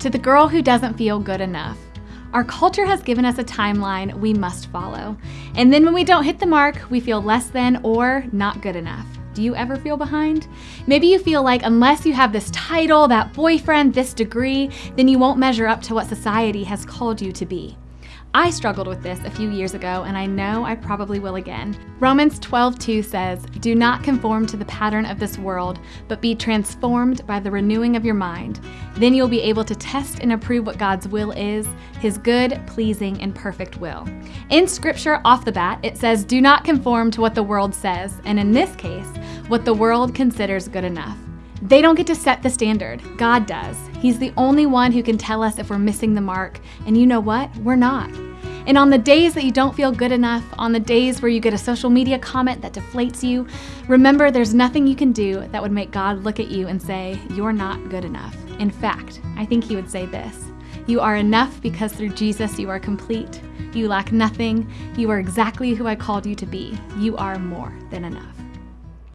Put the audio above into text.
To the girl who doesn't feel good enough, our culture has given us a timeline we must follow. And then when we don't hit the mark, we feel less than or not good enough. Do you ever feel behind? Maybe you feel like unless you have this title, that boyfriend, this degree, then you won't measure up to what society has called you to be. I struggled with this a few years ago, and I know I probably will again. Romans 12:2 says, "Do not conform to the pattern of this world, but be transformed by the renewing of your mind. Then you'll be able to test and approve what God's will is, his good, pleasing, and perfect will." In scripture off the bat, it says, "Do not conform to what the world says," and in this case, what the world considers good enough. They don't get to set the standard. God does. He's the only one who can tell us if we're missing the mark. And you know what? We're not. And on the days that you don't feel good enough, on the days where you get a social media comment that deflates you, remember there's nothing you can do that would make God look at you and say, You're not good enough. In fact, I think He would say this You are enough because through Jesus you are complete. You lack nothing. You are exactly who I called you to be. You are more than enough.